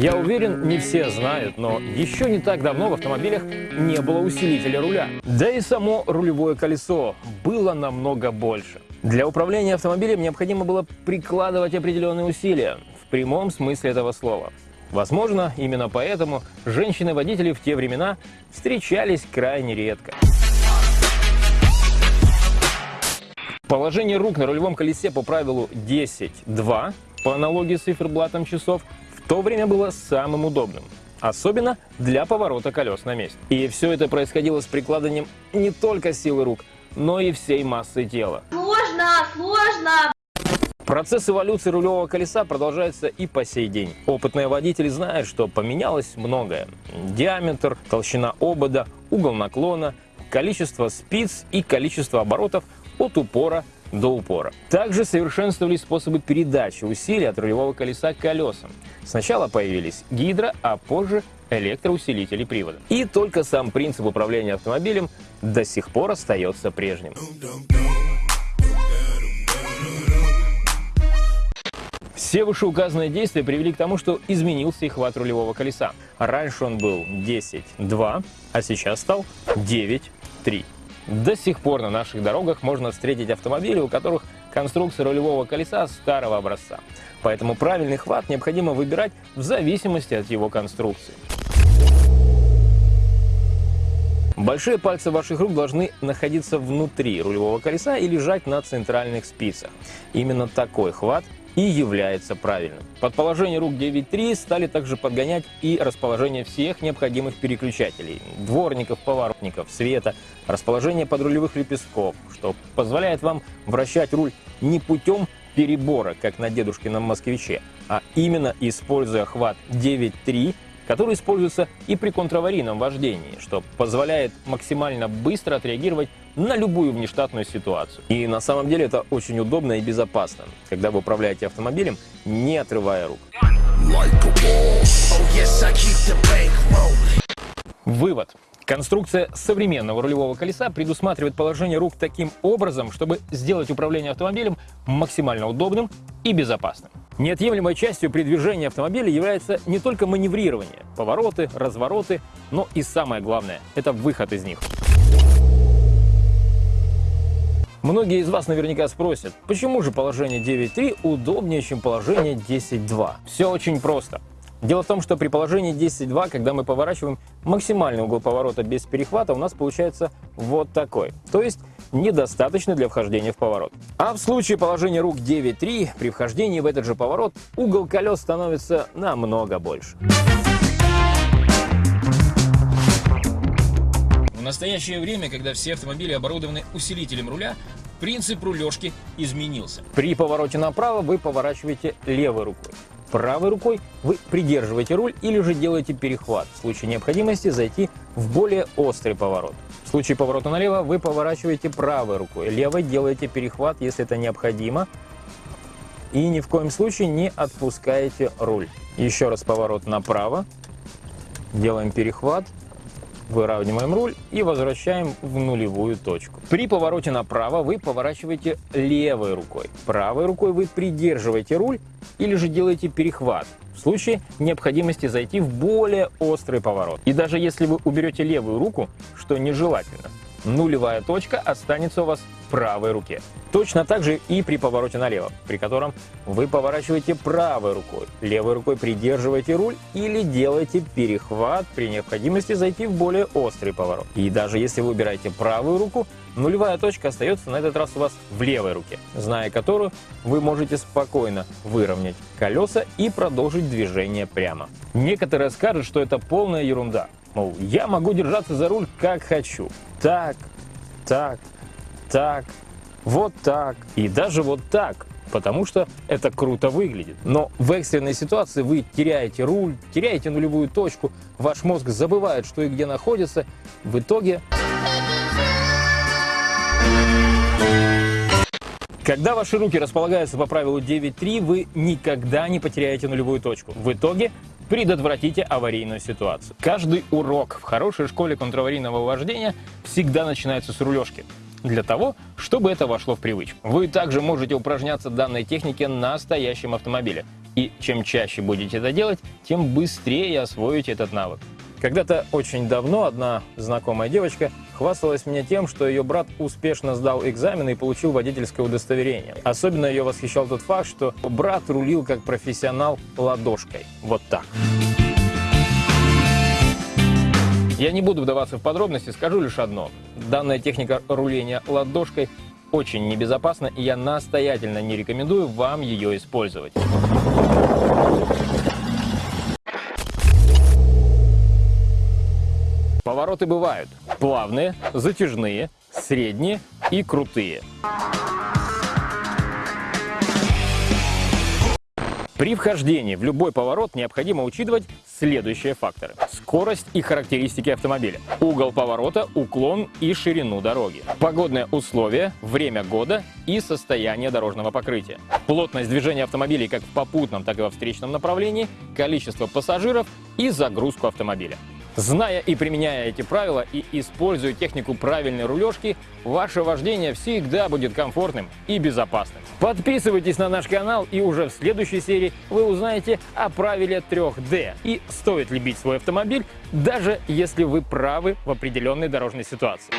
Я уверен, не все знают, но еще не так давно в автомобилях не было усилителя руля. Да и само рулевое колесо было намного больше. Для управления автомобилем необходимо было прикладывать определенные усилия, в прямом смысле этого слова. Возможно, именно поэтому женщины-водители в те времена встречались крайне редко. Положение рук на рулевом колесе по правилу 10-2, по аналогии с циферблатом часов, то время было самым удобным. Особенно для поворота колес на месте. И все это происходило с прикладыванием не только силы рук, но и всей массы тела. Сложно, сложно. Процесс эволюции рулевого колеса продолжается и по сей день. Опытные водители знают, что поменялось многое. Диаметр, толщина обода, угол наклона, количество спиц и количество оборотов от упора до упора. Также совершенствовались способы передачи усилий от рулевого колеса к колесам. Сначала появились гидро, а позже электроусилители привода. И только сам принцип управления автомобилем до сих пор остается прежним. Все вышеуказанные действия привели к тому, что изменился и хват рулевого колеса. Раньше он был 10-2, а сейчас стал 9-3. До сих пор на наших дорогах можно встретить автомобили, у которых конструкция рулевого колеса старого образца. Поэтому правильный хват необходимо выбирать в зависимости от его конструкции. Большие пальцы ваших рук должны находиться внутри рулевого колеса и лежать на центральных спицах. Именно такой хват и является правильным. Под положение рук 9.3 стали также подгонять и расположение всех необходимых переключателей, дворников, поворотников, света, расположение подрулевых лепестков, что позволяет вам вращать руль не путем перебора, как на дедушкином москвиче, а именно используя хват 9.3 который используется и при контраварийном вождении, что позволяет максимально быстро отреагировать на любую внештатную ситуацию. И на самом деле это очень удобно и безопасно, когда вы управляете автомобилем, не отрывая рук. Вывод. Конструкция современного рулевого колеса предусматривает положение рук таким образом, чтобы сделать управление автомобилем максимально удобным и безопасным. Неотъемлемой частью при движении автомобиля является не только маневрирование, повороты, развороты, но и самое главное – это выход из них. Многие из вас наверняка спросят, почему же положение 9.3 удобнее, чем положение 10.2? Все очень просто. Дело в том, что при положении 10.2, когда мы поворачиваем максимальный угол поворота без перехвата, у нас получается вот такой. То есть недостаточно для вхождения в поворот. А в случае положения рук 9.3, при вхождении в этот же поворот, угол колес становится намного больше. В настоящее время, когда все автомобили оборудованы усилителем руля, принцип рулежки изменился. При повороте направо вы поворачиваете левой рукой. Правой рукой вы придерживаете руль или же делаете перехват, в случае необходимости зайти в более острый поворот. В случае поворота налево вы поворачиваете правой рукой, левой делаете перехват, если это необходимо, и ни в коем случае не отпускаете руль. Еще раз поворот направо, делаем перехват, выравниваем руль и возвращаем в нулевую точку. При повороте направо вы поворачиваете левой рукой. Правой рукой вы придерживаете руль или же делаете перехват в случае необходимости зайти в более острый поворот. И даже если вы уберете левую руку, что нежелательно, нулевая точка останется у вас правой руке. Точно так же и при повороте налево, при котором вы поворачиваете правой рукой, левой рукой придерживаете руль или делаете перехват при необходимости зайти в более острый поворот. И даже если вы убираете правую руку, нулевая точка остается на этот раз у вас в левой руке, зная которую вы можете спокойно выровнять колеса и продолжить движение прямо. Некоторые скажут, что это полная ерунда. Мол, я могу держаться за руль как хочу. Так, так, так, вот так и даже вот так, потому что это круто выглядит. Но в экстренной ситуации вы теряете руль, теряете нулевую точку, ваш мозг забывает, что и где находится. В итоге... Когда ваши руки располагаются по правилу 9.3, вы никогда не потеряете нулевую точку. В итоге предотвратите аварийную ситуацию. Каждый урок в хорошей школе контраварийного вождения всегда начинается с рулежки для того, чтобы это вошло в привычку. Вы также можете упражняться данной технике на настоящем автомобиле И чем чаще будете это делать, тем быстрее освоите этот навык. Когда-то очень давно одна знакомая девочка хвасталась мне тем, что ее брат успешно сдал экзамены и получил водительское удостоверение. Особенно ее восхищал тот факт, что брат рулил как профессионал ладошкой. Вот так. Я не буду вдаваться в подробности, скажу лишь одно. Данная техника руления ладошкой очень небезопасна, и я настоятельно не рекомендую вам ее использовать. Повороты бывают плавные, затяжные, средние и крутые. При вхождении в любой поворот необходимо учитывать следующие факторы. Скорость и характеристики автомобиля, угол поворота, уклон и ширину дороги, погодные условия, время года и состояние дорожного покрытия, плотность движения автомобилей как в попутном, так и во встречном направлении, количество пассажиров и загрузку автомобиля. Зная и применяя эти правила и используя технику правильной рулежки, ваше вождение всегда будет комфортным и безопасным. Подписывайтесь на наш канал и уже в следующей серии вы узнаете о правиле 3D и стоит ли бить свой автомобиль, даже если вы правы в определенной дорожной ситуации.